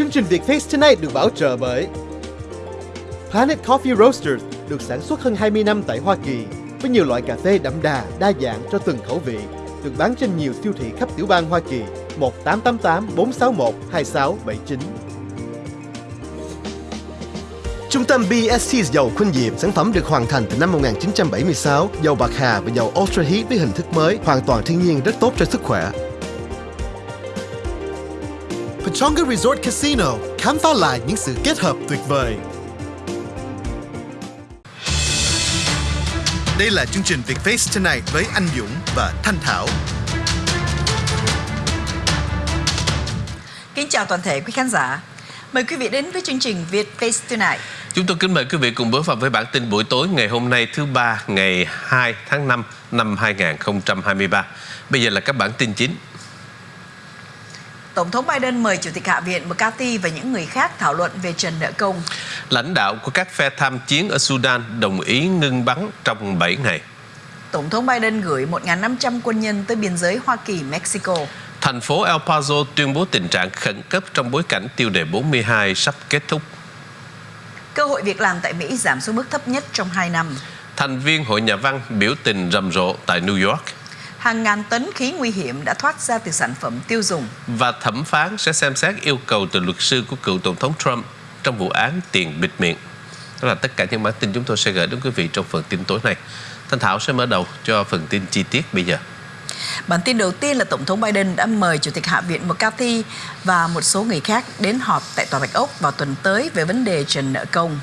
Chương trình Việt Face Tonight được bảo trợ bởi Planet Coffee Roasters được sản xuất hơn 20 năm tại Hoa Kỳ với nhiều loại cà phê đậm đà, đa dạng cho từng khẩu vị, được bán trên nhiều siêu thị khắp tiểu bang Hoa Kỳ 1888 461 2679. Trung tâm BST dầu Khuynh diệp sản phẩm được hoàn thành từ năm 1976, dầu bạc hà và dầu Ultra Heat với hình thức mới, hoàn toàn thiên nhiên rất tốt cho sức khỏe. Pechonga Resort Casino, khám phá lại những sự kết hợp tuyệt vời. Đây là chương trình Vietface Tonight với anh Dũng và Thanh Thảo. Kính chào toàn thể quý khán giả. Mời quý vị đến với chương trình Việt Face Tonight. Chúng tôi kính mời quý vị cùng bước vào với bản tin buổi tối ngày hôm nay thứ ba ngày 2 tháng 5 năm 2023. Bây giờ là các bản tin chính. Tổng thống Biden mời Chủ tịch Hạ viện McCarthy và những người khác thảo luận về trần nợ công. Lãnh đạo của các phe tham chiến ở Sudan đồng ý ngưng bắn trong 7 ngày. Tổng thống Biden gửi 1.500 quân nhân tới biên giới Hoa Kỳ-Mexico. Thành phố El Paso tuyên bố tình trạng khẩn cấp trong bối cảnh tiêu đề 42 sắp kết thúc. Cơ hội việc làm tại Mỹ giảm xuống mức thấp nhất trong 2 năm. Thành viên Hội Nhà văn biểu tình rầm rộ tại New York. Hàng ngàn tấn khí nguy hiểm đã thoát ra từ sản phẩm tiêu dùng. Và thẩm phán sẽ xem xét yêu cầu từ luật sư của cựu Tổng thống Trump trong vụ án tiền bịt miệng. Đó là tất cả những bản tin chúng tôi sẽ gửi đến quý vị trong phần tin tối nay. Thanh Thảo sẽ mở đầu cho phần tin chi tiết bây giờ. Bản tin đầu tiên là Tổng thống Biden đã mời Chủ tịch Hạ viện McCarthy và một số người khác đến họp tại Tòa Bạch Ốc vào tuần tới về vấn đề trần nợ công.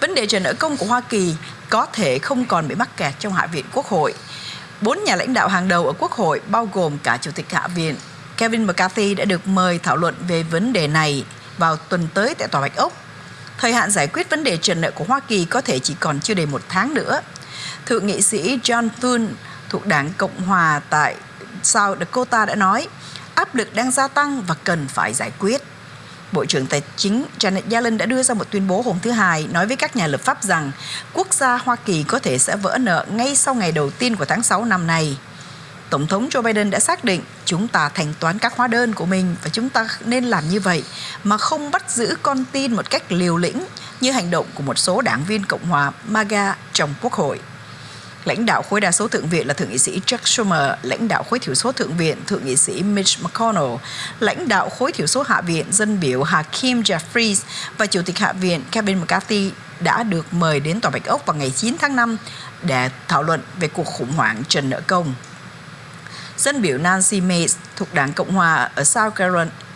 Vấn đề trần nợ công của Hoa Kỳ có thể không còn bị mắc kẹt trong Hạ viện Quốc hội. Bốn nhà lãnh đạo hàng đầu ở Quốc hội, bao gồm cả Chủ tịch Hạ viện Kevin McCarthy đã được mời thảo luận về vấn đề này vào tuần tới tại Tòa Bạch Ốc. Thời hạn giải quyết vấn đề trần nợ của Hoa Kỳ có thể chỉ còn chưa đầy một tháng nữa. Thượng nghị sĩ John Thune thuộc đảng Cộng Hòa tại South Dakota đã nói, áp lực đang gia tăng và cần phải giải quyết. Bộ trưởng Tài chính Janet Yellen đã đưa ra một tuyên bố hôm thứ Hai, nói với các nhà lập pháp rằng quốc gia Hoa Kỳ có thể sẽ vỡ nợ ngay sau ngày đầu tiên của tháng 6 năm nay. Tổng thống Joe Biden đã xác định chúng ta thanh toán các hóa đơn của mình và chúng ta nên làm như vậy mà không bắt giữ con tin một cách liều lĩnh như hành động của một số đảng viên Cộng hòa MAGA trong Quốc hội. Lãnh đạo khối đa số thượng viện là thượng nghị sĩ Chuck Schumer, lãnh đạo khối thiểu số thượng viện thượng nghị sĩ Mitch McConnell, lãnh đạo khối thiểu số hạ viện dân biểu Hakeem Jeffries và chủ tịch hạ viện Kevin McCarthy đã được mời đến Tòa Bạch Ốc vào ngày 9 tháng 5 để thảo luận về cuộc khủng hoảng trần nợ công. Dân biểu Nancy Mace thuộc Đảng Cộng Hòa ở South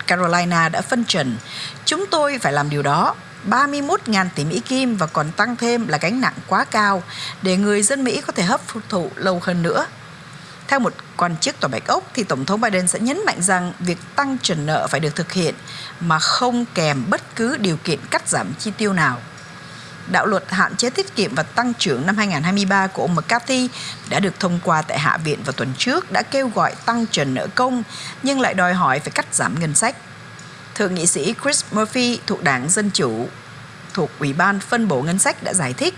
Carolina đã phân trần, chúng tôi phải làm điều đó 31.000 tỷ Mỹ Kim và còn tăng thêm là gánh nặng quá cao để người dân Mỹ có thể hấp thụ lâu hơn nữa. Theo một quan chức Tòa Bạch Ốc thì Tổng thống Biden sẽ nhấn mạnh rằng việc tăng trần nợ phải được thực hiện mà không kèm bất cứ điều kiện cắt giảm chi tiêu nào. Đạo luật hạn chế tiết kiệm và tăng trưởng năm 2023 của ông McCarthy đã được thông qua tại Hạ viện vào tuần trước đã kêu gọi tăng trần nợ công nhưng lại đòi hỏi phải cắt giảm ngân sách. Thượng nghị sĩ Chris Murphy thuộc Đảng Dân Chủ, thuộc Ủy ban phân bổ ngân sách đã giải thích,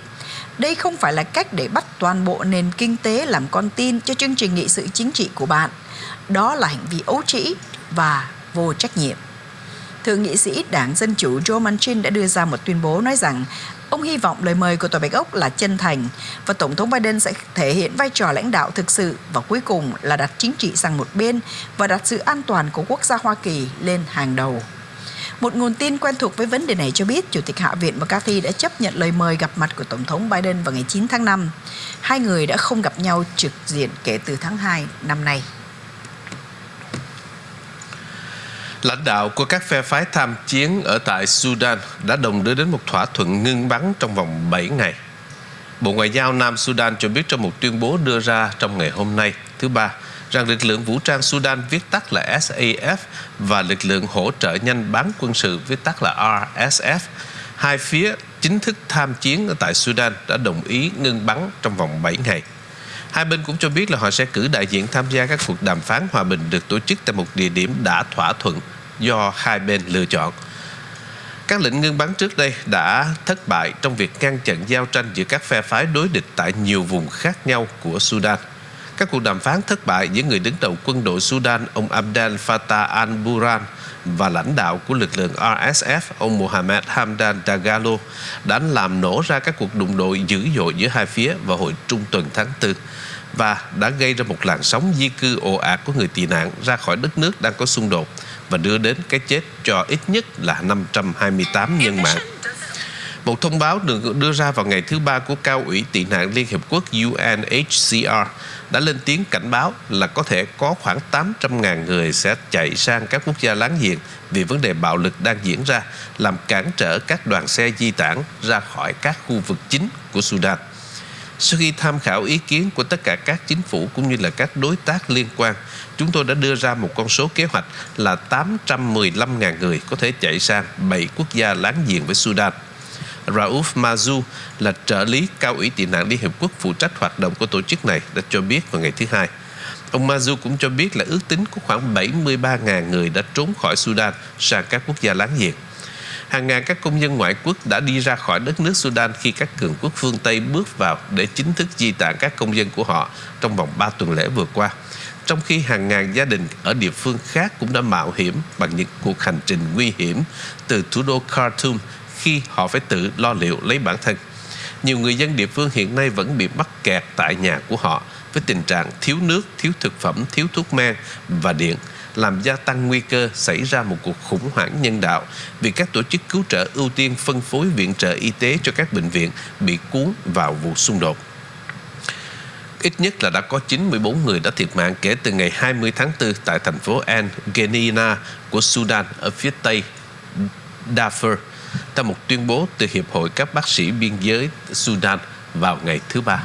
đây không phải là cách để bắt toàn bộ nền kinh tế làm con tin cho chương trình nghị sự chính trị của bạn. Đó là hành vi ấu trĩ và vô trách nhiệm. Thượng nghị sĩ Đảng Dân Chủ Joe Manchin đã đưa ra một tuyên bố nói rằng ông hy vọng lời mời của Tòa Bạch Ốc là chân thành và Tổng thống Biden sẽ thể hiện vai trò lãnh đạo thực sự và cuối cùng là đặt chính trị sang một bên và đặt sự an toàn của quốc gia Hoa Kỳ lên hàng đầu. Một nguồn tin quen thuộc với vấn đề này cho biết, Chủ tịch Hạ viện McCarthy đã chấp nhận lời mời gặp mặt của Tổng thống Biden vào ngày 9 tháng 5. Hai người đã không gặp nhau trực diện kể từ tháng 2 năm nay. Lãnh đạo của các phe phái tham chiến ở tại Sudan đã đồng đưa đến một thỏa thuận ngưng bắn trong vòng 7 ngày. Bộ Ngoại giao Nam Sudan cho biết trong một tuyên bố đưa ra trong ngày hôm nay, thứ ba, rằng lực lượng vũ trang Sudan viết tắt là SAF và lực lượng hỗ trợ nhanh bán quân sự viết tắt là RSF, hai phía chính thức tham chiến ở tại Sudan đã đồng ý ngưng bắn trong vòng 7 ngày. Hai bên cũng cho biết là họ sẽ cử đại diện tham gia các cuộc đàm phán hòa bình được tổ chức tại một địa điểm đã thỏa thuận do hai bên lựa chọn. Các lệnh ngưng bắn trước đây đã thất bại trong việc ngăn chặn giao tranh giữa các phe phái đối địch tại nhiều vùng khác nhau của Sudan. Các cuộc đàm phán thất bại giữa người đứng đầu quân đội Sudan, ông Abdel Fattah al-Burhan và lãnh đạo của lực lượng RSF ông Mohamed Hamdan Dagalo, đã làm nổ ra các cuộc đụng độ dữ dội giữa hai phía vào hồi trung tuần tháng 4 và đã gây ra một làn sóng di cư ồ ạt của người tị nạn ra khỏi đất nước đang có xung đột và đưa đến cái chết cho ít nhất là 528 nhân mạng. Một thông báo được đưa ra vào ngày thứ ba của Cao ủy tị nạn Liên Hiệp Quốc UNHCR đã lên tiếng cảnh báo là có thể có khoảng 800.000 người sẽ chạy sang các quốc gia láng giềng vì vấn đề bạo lực đang diễn ra, làm cản trở các đoàn xe di tản ra khỏi các khu vực chính của Sudan. Sau khi tham khảo ý kiến của tất cả các chính phủ cũng như là các đối tác liên quan, chúng tôi đã đưa ra một con số kế hoạch là 815.000 người có thể chạy sang 7 quốc gia láng giềng với Sudan. Rauf Mazu là trợ lý cao ủy tị nạn Liên Hiệp Quốc phụ trách hoạt động của tổ chức này đã cho biết vào ngày thứ hai. Ông Mazu cũng cho biết là ước tính có khoảng 73.000 người đã trốn khỏi Sudan sang các quốc gia láng giềng. Hàng ngàn các công dân ngoại quốc đã đi ra khỏi đất nước Sudan khi các cường quốc phương Tây bước vào để chính thức di tản các công dân của họ trong vòng 3 tuần lễ vừa qua. Trong khi hàng ngàn gia đình ở địa phương khác cũng đã mạo hiểm bằng những cuộc hành trình nguy hiểm từ thủ đô Khartoum khi họ phải tự lo liệu lấy bản thân. Nhiều người dân địa phương hiện nay vẫn bị mắc kẹt tại nhà của họ với tình trạng thiếu nước, thiếu thực phẩm, thiếu thuốc men và điện làm gia tăng nguy cơ xảy ra một cuộc khủng hoảng nhân đạo vì các tổ chức cứu trợ ưu tiên phân phối viện trợ y tế cho các bệnh viện bị cuốn vào vụ xung đột. Ít nhất là đã có 94 người đã thiệt mạng kể từ ngày 20 tháng 4 tại thành phố Al Genina của Sudan ở phía tây Darfur, theo một tuyên bố từ Hiệp hội các bác sĩ biên giới Sudan vào ngày thứ Ba.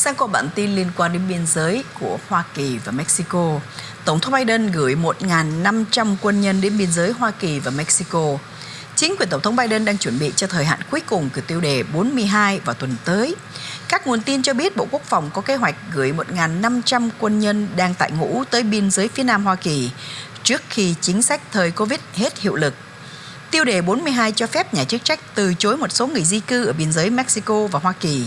Sang có bản tin liên quan đến biên giới của Hoa Kỳ và Mexico. Tổng thống Biden gửi 1.500 quân nhân đến biên giới Hoa Kỳ và Mexico. Chính quyền Tổng thống Biden đang chuẩn bị cho thời hạn cuối cùng của tiêu đề 42 vào tuần tới. Các nguồn tin cho biết Bộ Quốc phòng có kế hoạch gửi 1.500 quân nhân đang tại ngũ tới biên giới phía Nam Hoa Kỳ trước khi chính sách thời Covid hết hiệu lực. Tiêu đề 42 cho phép nhà chức trách từ chối một số người di cư ở biên giới Mexico và Hoa Kỳ.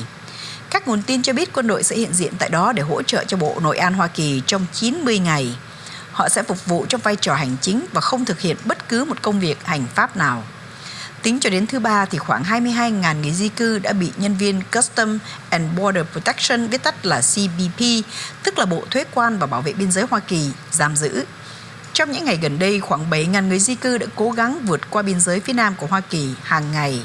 Các nguồn tin cho biết quân đội sẽ hiện diện tại đó để hỗ trợ cho Bộ Nội an Hoa Kỳ trong 90 ngày. Họ sẽ phục vụ trong vai trò hành chính và không thực hiện bất cứ một công việc hành pháp nào. Tính cho đến thứ ba thì khoảng 22.000 người di cư đã bị nhân viên Custom and Border Protection viết tắt là CBP, tức là Bộ Thuế quan và Bảo vệ Biên giới Hoa Kỳ, giam giữ. Trong những ngày gần đây, khoảng 7.000 người di cư đã cố gắng vượt qua biên giới phía nam của Hoa Kỳ hàng ngày.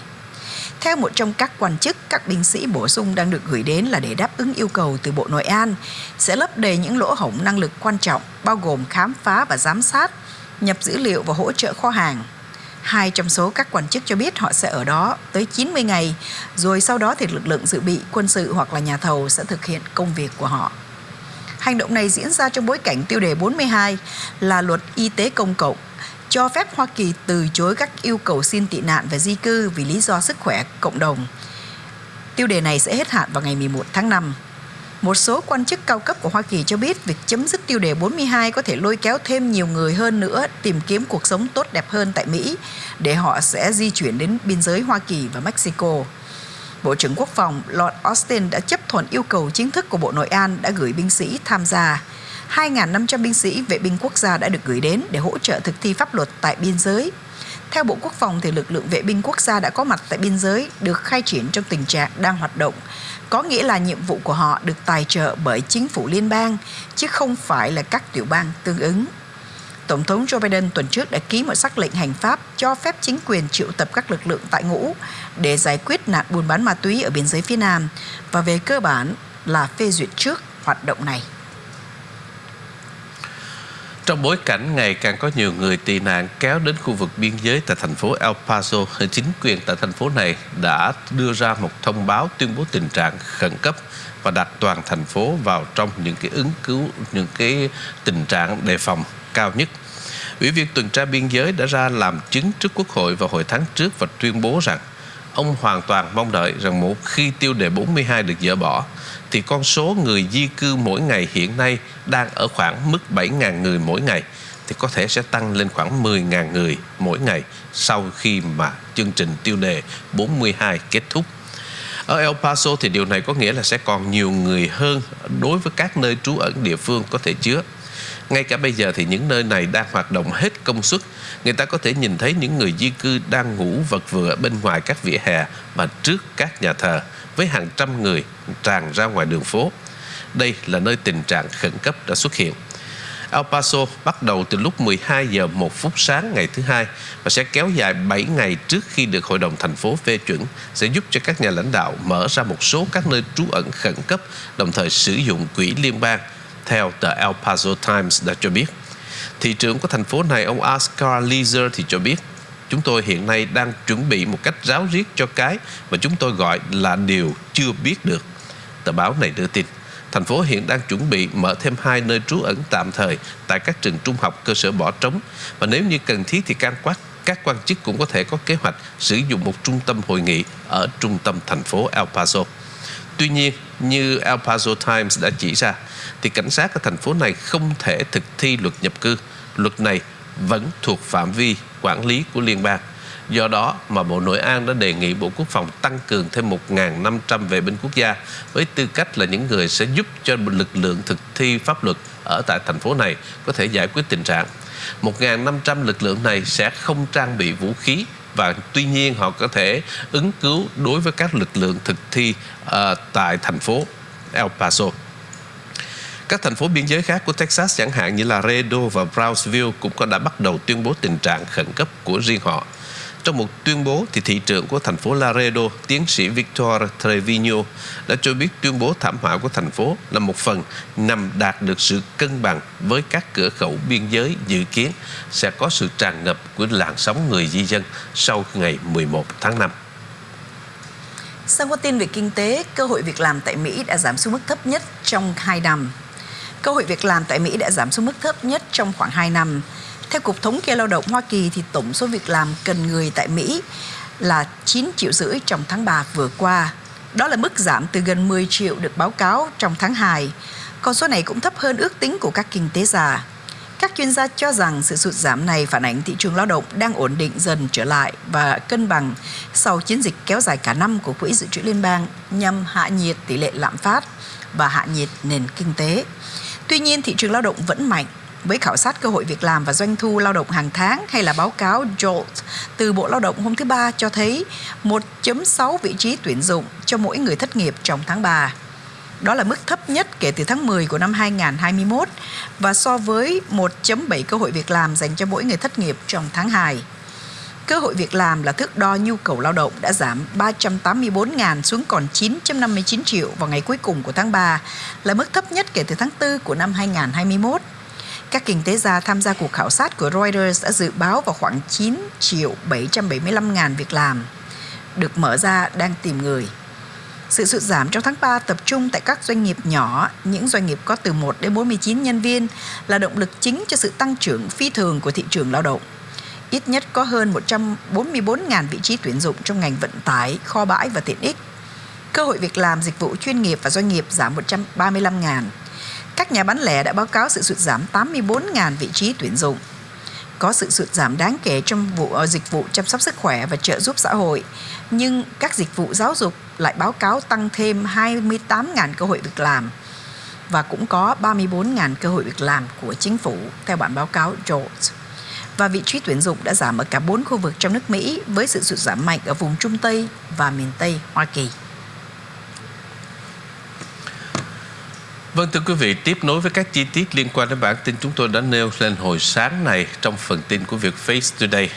Theo một trong các quan chức, các binh sĩ bổ sung đang được gửi đến là để đáp ứng yêu cầu từ Bộ Nội an, sẽ lấp đầy những lỗ hổng năng lực quan trọng, bao gồm khám phá và giám sát, nhập dữ liệu và hỗ trợ kho hàng. Hai trong số các quan chức cho biết họ sẽ ở đó tới 90 ngày, rồi sau đó thì lực lượng dự bị, quân sự hoặc là nhà thầu sẽ thực hiện công việc của họ. Hành động này diễn ra trong bối cảnh tiêu đề 42 là luật y tế công cộng cho phép Hoa Kỳ từ chối các yêu cầu xin tị nạn và di cư vì lý do sức khỏe cộng đồng. Tiêu đề này sẽ hết hạn vào ngày 11 tháng 5. Một số quan chức cao cấp của Hoa Kỳ cho biết việc chấm dứt tiêu đề 42 có thể lôi kéo thêm nhiều người hơn nữa tìm kiếm cuộc sống tốt đẹp hơn tại Mỹ để họ sẽ di chuyển đến biên giới Hoa Kỳ và Mexico. Bộ trưởng Quốc phòng Lord Austin đã chấp thuận yêu cầu chính thức của Bộ Nội an đã gửi binh sĩ tham gia. 2.500 binh sĩ vệ binh quốc gia đã được gửi đến để hỗ trợ thực thi pháp luật tại biên giới. Theo Bộ Quốc phòng, thì lực lượng vệ binh quốc gia đã có mặt tại biên giới được khai triển trong tình trạng đang hoạt động. Có nghĩa là nhiệm vụ của họ được tài trợ bởi chính phủ liên bang, chứ không phải là các tiểu bang tương ứng. Tổng thống Joe Biden tuần trước đã ký một sắc lệnh hành pháp cho phép chính quyền triệu tập các lực lượng tại ngũ để giải quyết nạn buôn bán ma túy ở biên giới phía Nam và về cơ bản là phê duyệt trước hoạt động này. Trong bối cảnh ngày càng có nhiều người tị nạn kéo đến khu vực biên giới tại thành phố El Paso, chính quyền tại thành phố này đã đưa ra một thông báo tuyên bố tình trạng khẩn cấp và đặt toàn thành phố vào trong những cái ứng cứu, những cái tình trạng đề phòng cao nhất. Ủy viên tuần tra biên giới đã ra làm chứng trước Quốc hội vào hồi tháng trước và tuyên bố rằng ông hoàn toàn mong đợi rằng một khi tiêu đề 42 được dỡ bỏ thì con số người di cư mỗi ngày hiện nay đang ở khoảng mức 7.000 người mỗi ngày, thì có thể sẽ tăng lên khoảng 10.000 người mỗi ngày sau khi mà chương trình tiêu đề 42 kết thúc. Ở El Paso thì điều này có nghĩa là sẽ còn nhiều người hơn đối với các nơi trú ẩn địa phương có thể chứa. Ngay cả bây giờ thì những nơi này đang hoạt động hết công suất. Người ta có thể nhìn thấy những người di cư đang ngủ vật vờ bên ngoài các vỉa hè và trước các nhà thờ với hàng trăm người tràn ra ngoài đường phố. Đây là nơi tình trạng khẩn cấp đã xuất hiện. El Paso bắt đầu từ lúc 12 giờ 1 phút sáng ngày thứ hai và sẽ kéo dài 7 ngày trước khi được Hội đồng thành phố phê chuẩn, sẽ giúp cho các nhà lãnh đạo mở ra một số các nơi trú ẩn khẩn cấp, đồng thời sử dụng quỹ liên bang, theo tờ El Paso Times đã cho biết. Thị trưởng của thành phố này, ông Oscar Leeser thì cho biết chúng tôi hiện nay đang chuẩn bị một cách ráo riết cho cái mà chúng tôi gọi là điều chưa biết được. Tờ báo này đưa tin thành phố hiện đang chuẩn bị mở thêm hai nơi trú ẩn tạm thời tại các trường trung học cơ sở bỏ trống và nếu như cần thiết thì can quát các quan chức cũng có thể có kế hoạch sử dụng một trung tâm hội nghị ở trung tâm thành phố El Paso. Tuy nhiên, như El Paso Times đã chỉ ra, thì cảnh sát ở thành phố này không thể thực thi luật nhập cư. Luật này vẫn thuộc phạm vi quản lý của liên bang. Do đó mà Bộ Nội an đã đề nghị Bộ Quốc phòng tăng cường thêm 1.500 vệ binh quốc gia với tư cách là những người sẽ giúp cho lực lượng thực thi pháp luật ở tại thành phố này có thể giải quyết tình trạng. 1.500 lực lượng này sẽ không trang bị vũ khí và tuy nhiên họ có thể ứng cứu đối với các lực lượng thực thi uh, tại thành phố El Paso. Các thành phố biên giới khác của Texas chẳng hạn như là Laredo và Brownsville cũng có đã bắt đầu tuyên bố tình trạng khẩn cấp của riêng họ. Trong một tuyên bố, thì thị trưởng của thành phố Laredo, tiến sĩ Victor Trevino, đã cho biết tuyên bố thảm họa của thành phố là một phần nhằm đạt được sự cân bằng với các cửa khẩu biên giới dự kiến sẽ có sự tràn ngập của làn sóng người di dân sau ngày 11 tháng 5. Sang có tin về kinh tế, cơ hội việc làm tại Mỹ đã giảm xuống mức thấp nhất trong hai năm. Cơ hội việc làm tại Mỹ đã giảm xuống mức thấp nhất trong khoảng 2 năm theo Cục Thống kê Lao động Hoa Kỳ thì tổng số việc làm cần người tại Mỹ là 9 triệu rưỡi trong tháng 3 vừa qua. Đó là mức giảm từ gần 10 triệu được báo cáo trong tháng 2. Con số này cũng thấp hơn ước tính của các kinh tế gia. Các chuyên gia cho rằng sự sụt giảm này phản ánh thị trường lao động đang ổn định dần trở lại và cân bằng sau chiến dịch kéo dài cả năm của Quỹ Dự trữ Liên bang nhằm hạ nhiệt tỷ lệ lạm phát và hạ nhiệt nền kinh tế. Tuy nhiên, thị trường lao động vẫn mạnh với khảo sát cơ hội việc làm và doanh thu lao động hàng tháng hay là báo cáo JOLT từ Bộ Lao động hôm thứ Ba cho thấy 1.6 vị trí tuyển dụng cho mỗi người thất nghiệp trong tháng 3. Đó là mức thấp nhất kể từ tháng 10 của năm 2021 và so với 1.7 cơ hội việc làm dành cho mỗi người thất nghiệp trong tháng 2. Cơ hội việc làm là thước đo nhu cầu lao động đã giảm 384.000 xuống còn 959 triệu vào ngày cuối cùng của tháng 3, là mức thấp nhất kể từ tháng 4 của năm 2021. Các kinh tế gia tham gia cuộc khảo sát của Reuters đã dự báo vào khoảng 9 triệu 775 ngàn việc làm được mở ra đang tìm người. Sự sụt giảm trong tháng 3 tập trung tại các doanh nghiệp nhỏ, những doanh nghiệp có từ 1 đến 49 nhân viên là động lực chính cho sự tăng trưởng phi thường của thị trường lao động. Ít nhất có hơn 144.000 vị trí tuyển dụng trong ngành vận tải, kho bãi và tiện ích. Cơ hội việc làm dịch vụ chuyên nghiệp và doanh nghiệp giảm 135.000 các nhà bán lẻ đã báo cáo sự sụt giảm 84.000 vị trí tuyển dụng. Có sự sụt giảm đáng kể trong vụ ờ, dịch vụ chăm sóc sức khỏe và trợ giúp xã hội, nhưng các dịch vụ giáo dục lại báo cáo tăng thêm 28.000 cơ hội việc làm và cũng có 34.000 cơ hội việc làm của chính phủ theo bản báo cáo George. Và vị trí tuyển dụng đã giảm ở cả bốn khu vực trong nước Mỹ với sự sụt giảm mạnh ở vùng Trung Tây và miền Tây Hoa Kỳ. Vâng thưa quý vị, tiếp nối với các chi tiết liên quan đến bản tin chúng tôi đã nêu lên hồi sáng này trong phần tin của việc Face Today.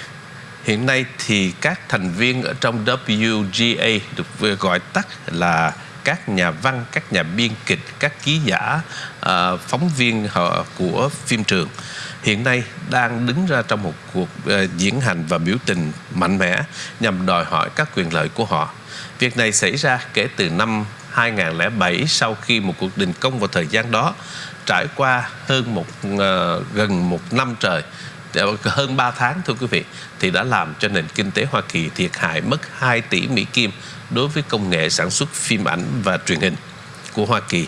Hiện nay thì các thành viên ở trong WGA được gọi tắt là các nhà văn, các nhà biên kịch, các ký giả, à, phóng viên họ của phim trường hiện nay đang đứng ra trong một cuộc à, diễn hành và biểu tình mạnh mẽ nhằm đòi hỏi các quyền lợi của họ. Việc này xảy ra kể từ năm 2007 sau khi một cuộc đình công vào thời gian đó trải qua hơn một uh, gần một năm trời hơn 3 tháng thưa quý vị thì đã làm cho nền kinh tế Hoa Kỳ thiệt hại mất 2 tỷ Mỹ Kim đối với công nghệ sản xuất phim ảnh và truyền hình của Hoa Kỳ.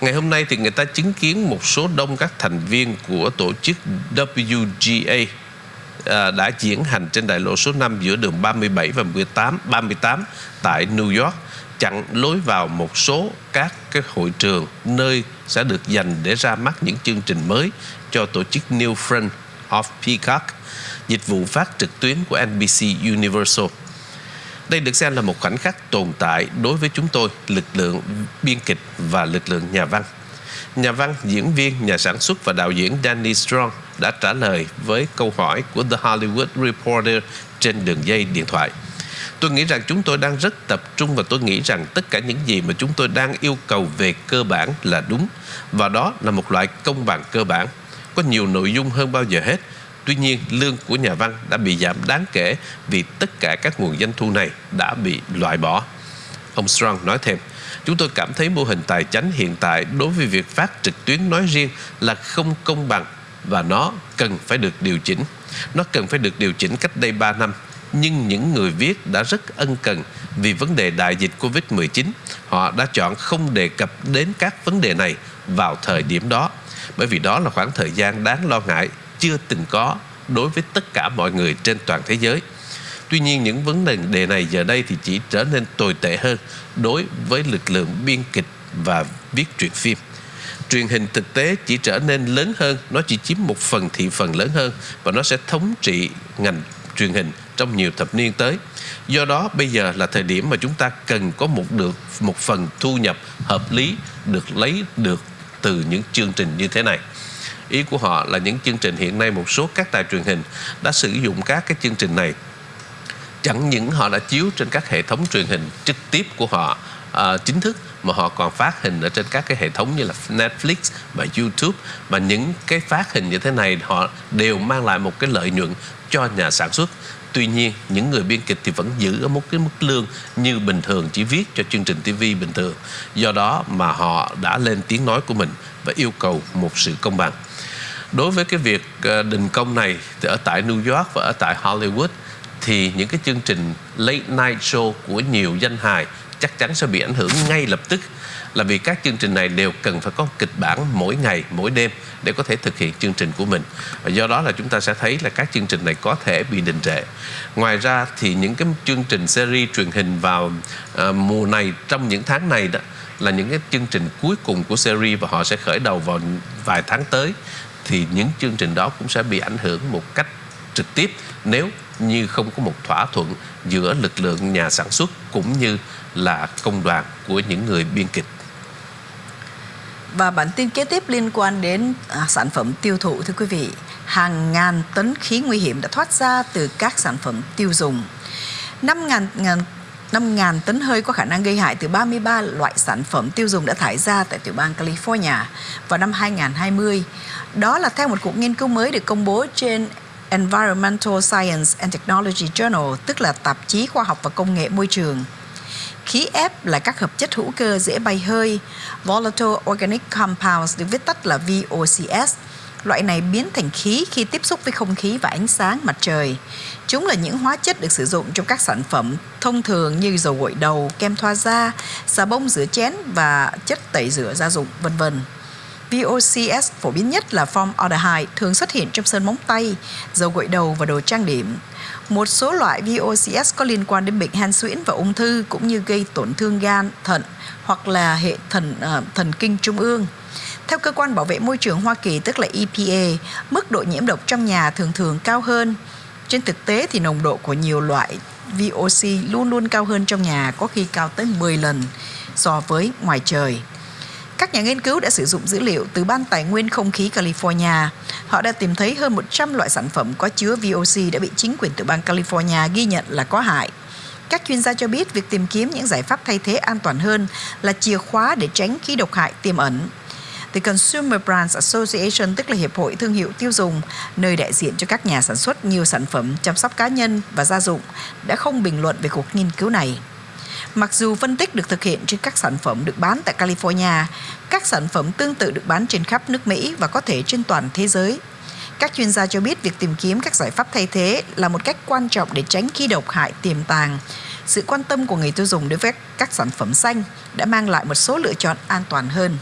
Ngày hôm nay thì người ta chứng kiến một số đông các thành viên của tổ chức WGA à, đã diễn hành trên đại lộ số 5 giữa đường 37 và 18 38 tại New York chặn lối vào một số các cái hội trường nơi sẽ được dành để ra mắt những chương trình mới cho tổ chức New Friend of Peacock, dịch vụ phát trực tuyến của NBC Universal. Đây được xem là một khoảnh khắc tồn tại đối với chúng tôi, lực lượng biên kịch và lực lượng nhà văn. Nhà văn, diễn viên, nhà sản xuất và đạo diễn Danny Strong đã trả lời với câu hỏi của The Hollywood Reporter trên đường dây điện thoại. Tôi nghĩ rằng chúng tôi đang rất tập trung và tôi nghĩ rằng tất cả những gì mà chúng tôi đang yêu cầu về cơ bản là đúng và đó là một loại công bằng cơ bản. Có nhiều nội dung hơn bao giờ hết. Tuy nhiên, lương của nhà văn đã bị giảm đáng kể vì tất cả các nguồn doanh thu này đã bị loại bỏ. Ông Strong nói thêm, chúng tôi cảm thấy mô hình tài chính hiện tại đối với việc phát trực tuyến nói riêng là không công bằng và nó cần phải được điều chỉnh. Nó cần phải được điều chỉnh cách đây 3 năm nhưng những người viết đã rất ân cần vì vấn đề đại dịch Covid-19. Họ đã chọn không đề cập đến các vấn đề này vào thời điểm đó, bởi vì đó là khoảng thời gian đáng lo ngại chưa từng có đối với tất cả mọi người trên toàn thế giới. Tuy nhiên những vấn đề này giờ đây thì chỉ trở nên tồi tệ hơn đối với lực lượng biên kịch và viết truyện phim. Truyền hình thực tế chỉ trở nên lớn hơn, nó chỉ chiếm một phần thị phần lớn hơn và nó sẽ thống trị ngành truyền hình trong nhiều thập niên tới. Do đó bây giờ là thời điểm mà chúng ta cần có một được một phần thu nhập hợp lý được lấy được từ những chương trình như thế này. Ý của họ là những chương trình hiện nay một số các đài truyền hình đã sử dụng các cái chương trình này chẳng những họ đã chiếu trên các hệ thống truyền hình trực tiếp của họ à, chính thức mà họ còn phát hình ở trên các cái hệ thống như là Netflix và YouTube mà những cái phát hình như thế này họ đều mang lại một cái lợi nhuận cho nhà sản xuất Tuy nhiên, những người biên kịch thì vẫn giữ ở một cái mức lương như bình thường chỉ viết cho chương trình TV bình thường. Do đó mà họ đã lên tiếng nói của mình và yêu cầu một sự công bằng. Đối với cái việc ờ, đình công này thì ở tại New York và ở tại Hollywood thì những cái chương trình late night show của nhiều danh hài chắc chắn sẽ bị ảnh hưởng ngay lập tức là vì các chương trình này đều cần phải có kịch bản mỗi ngày, mỗi đêm để có thể thực hiện chương trình của mình. Và do đó là chúng ta sẽ thấy là các chương trình này có thể bị đình trệ. Ngoài ra thì những cái chương trình series truyền hình vào à, mùa này trong những tháng này đó là những cái chương trình cuối cùng của series và họ sẽ khởi đầu vào vài tháng tới thì những chương trình đó cũng sẽ bị ảnh hưởng một cách trực tiếp nếu như không có một thỏa thuận giữa lực lượng nhà sản xuất cũng như là công đoàn của những người biên kịch. Và bản tin kế tiếp liên quan đến à, sản phẩm tiêu thụ thưa quý vị. Hàng ngàn tấn khí nguy hiểm đã thoát ra từ các sản phẩm tiêu dùng. 5.000 5.000 tấn hơi có khả năng gây hại từ 33 loại sản phẩm tiêu dùng đã thải ra tại tiểu bang California vào năm 2020. Đó là theo một cuộc nghiên cứu mới được công bố trên Environmental Science and Technology Journal, tức là tạp chí khoa học và công nghệ môi trường. Khí ép là các hợp chất hữu cơ dễ bay hơi, Volatile Organic Compounds được viết tắt là VOCs. Loại này biến thành khí khi tiếp xúc với không khí và ánh sáng mặt trời. Chúng là những hóa chất được sử dụng trong các sản phẩm thông thường như dầu gội đầu, kem thoa da, xà bông rửa chén và chất tẩy rửa gia dụng, vân vân. VOCs phổ biến nhất là formaldehyde thường xuất hiện trong sơn móng tay, dầu gội đầu và đồ trang điểm. Một số loại VOCs có liên quan đến bệnh hen suyễn và ung thư cũng như gây tổn thương gan, thận hoặc là hệ thần uh, thần kinh trung ương. Theo cơ quan bảo vệ môi trường Hoa Kỳ tức là EPA, mức độ nhiễm độc trong nhà thường thường cao hơn. Trên thực tế thì nồng độ của nhiều loại VOC luôn luôn cao hơn trong nhà, có khi cao tới 10 lần so với ngoài trời. Các nhà nghiên cứu đã sử dụng dữ liệu từ Ban Tài nguyên Không khí California. Họ đã tìm thấy hơn 100 loại sản phẩm có chứa VOC đã bị chính quyền tiểu bang California ghi nhận là có hại. Các chuyên gia cho biết việc tìm kiếm những giải pháp thay thế an toàn hơn là chìa khóa để tránh khí độc hại tiềm ẩn thì Consumer Brands Association, tức là Hiệp hội Thương hiệu Tiêu dùng, nơi đại diện cho các nhà sản xuất nhiều sản phẩm chăm sóc cá nhân và gia dụng, đã không bình luận về cuộc nghiên cứu này. Mặc dù phân tích được thực hiện trên các sản phẩm được bán tại California, các sản phẩm tương tự được bán trên khắp nước Mỹ và có thể trên toàn thế giới. Các chuyên gia cho biết việc tìm kiếm các giải pháp thay thế là một cách quan trọng để tránh khí độc hại tiềm tàng. Sự quan tâm của người tiêu dùng đối với các sản phẩm xanh đã mang lại một số lựa chọn an toàn hơn.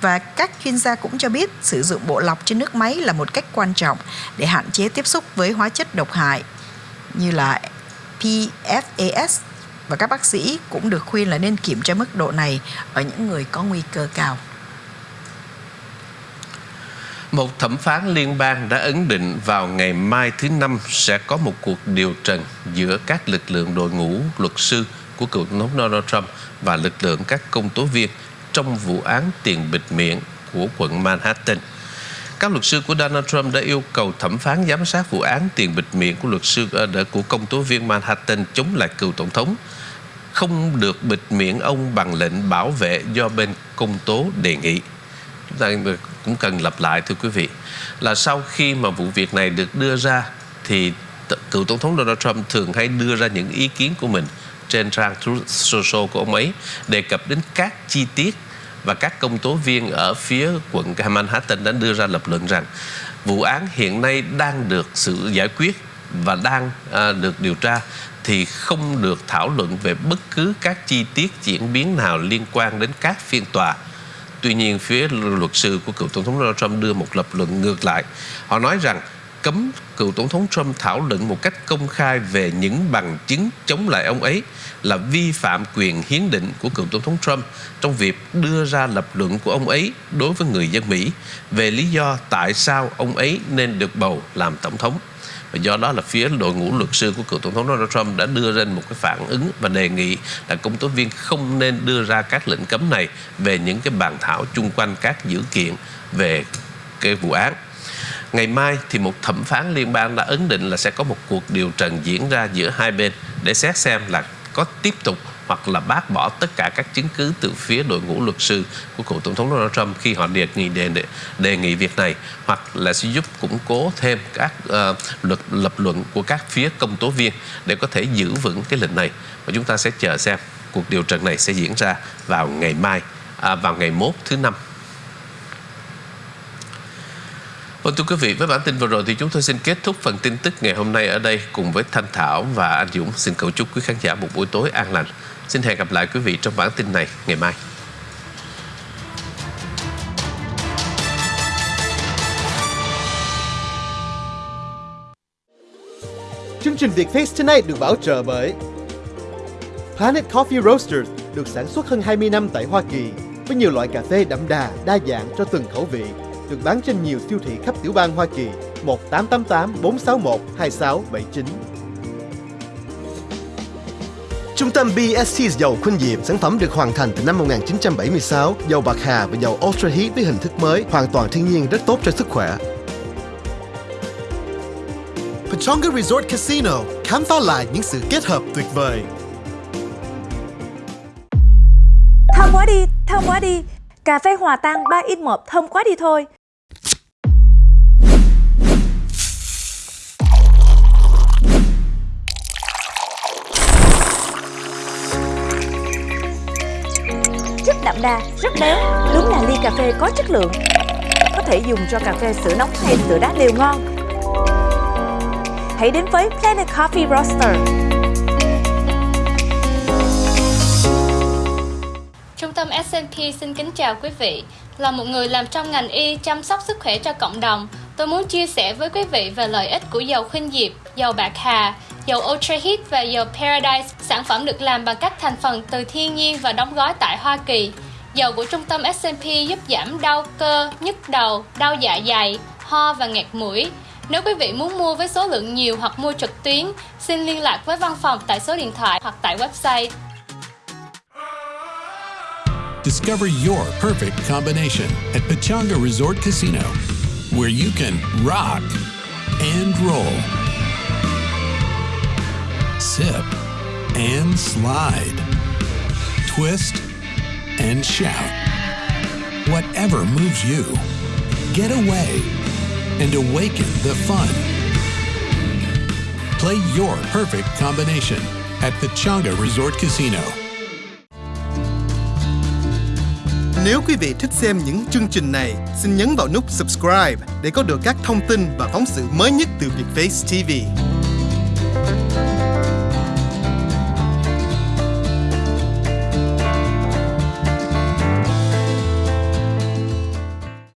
Và các chuyên gia cũng cho biết sử dụng bộ lọc trên nước máy là một cách quan trọng để hạn chế tiếp xúc với hóa chất độc hại, như là PFAS và các bác sĩ cũng được khuyên là nên kiểm tra mức độ này ở những người có nguy cơ cao. Một thẩm phán liên bang đã ấn định vào ngày mai thứ Năm sẽ có một cuộc điều trần giữa các lực lượng đội ngũ luật sư của cựu tổng thống Donald Trump và lực lượng các công tố viên trong vụ án tiền bịt miệng của quận Manhattan. Các luật sư của Donald Trump đã yêu cầu thẩm phán giám sát vụ án tiền bịt miệng của luật sư ờ, của công tố viên Manhattan chống lại cựu tổng thống không được bịt miệng ông bằng lệnh bảo vệ do bên công tố đề nghị. Chúng ta cũng cần lặp lại, thưa quý vị, là sau khi mà vụ việc này được đưa ra thì cựu tổng thống Donald Trump thường hay đưa ra những ý kiến của mình trên trang Truth Social của ông ấy, đề cập đến các chi tiết và các công tố viên ở phía quận Manhattan đã đưa ra lập luận rằng vụ án hiện nay đang được sự giải quyết và đang à, được điều tra thì không được thảo luận về bất cứ các chi tiết diễn biến nào liên quan đến các phiên tòa. Tuy nhiên, phía luật sư của cựu Tổng thống Donald Trump đưa một lập luận ngược lại. Họ nói rằng cấm, cựu Tổng thống Trump thảo luận một cách công khai về những bằng chứng chống lại ông ấy là vi phạm quyền hiến định của cựu Tổng thống Trump trong việc đưa ra lập luận của ông ấy đối với người dân Mỹ về lý do tại sao ông ấy nên được bầu làm Tổng thống. Và do đó là phía đội ngũ luật sư của cựu Tổng thống Donald Trump đã đưa ra một cái phản ứng và đề nghị là công tố viên không nên đưa ra các lệnh cấm này về những cái bàn thảo chung quanh các dữ kiện về cái vụ án. Ngày mai thì một thẩm phán liên bang đã ấn định là sẽ có một cuộc điều trần diễn ra giữa hai bên để xét xem là có tiếp tục hoặc là bác bỏ tất cả các chứng cứ từ phía đội ngũ luật sư của cựu tổng thống Donald Trump khi họ đề nghị đề, đề, đề nghị việc này hoặc là sẽ giúp củng cố thêm các uh, luật lập luận của các phía công tố viên để có thể giữ vững cái lệnh này. Và chúng ta sẽ chờ xem cuộc điều trần này sẽ diễn ra vào ngày mai à, vào ngày mốt thứ năm. Vâng thưa quý vị, với bản tin vừa rồi thì chúng tôi xin kết thúc phần tin tức ngày hôm nay ở đây cùng với Thanh Thảo và anh Dũng. Xin cầu chúc quý khán giả một buổi tối an lành. Xin hẹn gặp lại quý vị trong bản tin này ngày mai. Chương trình Việt Face Tonight được bảo trợ bởi Planet Coffee Roasters được sản xuất hơn 20 năm tại Hoa Kỳ với nhiều loại cà phê đậm đà, đa dạng cho từng khẩu vị được bán trên nhiều siêu thị khắp tiểu bang Hoa Kỳ 1888 461 2679. Trung tâm BST dầu Khuynh Diệm, sản phẩm được hoàn thành từ năm 1976, dầu bạc hà và dầu Ultra Heat với hình thức mới, hoàn toàn thiên nhiên rất tốt cho sức khỏe. Pechonga Resort Casino, khám phá lại những sự kết hợp tuyệt vời. Thơm quá đi, thơm quá đi. Cà phê hòa tan 3 in 1 thơm quá đi thôi. Đậm đà, rất béo, đúng là ly cà phê có chất lượng. Có thể dùng cho cà phê sữa nóng hay sữa đá đều ngon. Hãy đến với Planet Coffee Roaster. Trung tâm S&P xin kính chào quý vị. Là một người làm trong ngành y chăm sóc sức khỏe cho cộng đồng, tôi muốn chia sẻ với quý vị về lợi ích của dầu khuynh diệp, dầu bạc hà, dầu Ultra Heat và dầu Paradise, sản phẩm được làm bằng các thành phần từ thiên nhiên và đóng gói tại Hoa Kỳ. Dầu của trung tâm S&P giúp giảm đau cơ, nhức đầu, đau dạ dày, ho và nghẹt mũi. Nếu quý vị muốn mua với số lượng nhiều hoặc mua trực tuyến, xin liên lạc với văn phòng tại số điện thoại hoặc tại website. Discover your perfect combination at Pachanga Resort Casino, where you can rock and roll, sip and slide, twist and shout. Whatever moves you, get away and awaken the fun. Play your perfect combination at Pachanga Resort Casino. Nếu quý vị thích xem những chương trình này, xin nhấn vào nút subscribe để có được các thông tin và phóng sự mới nhất từ Vietface TV.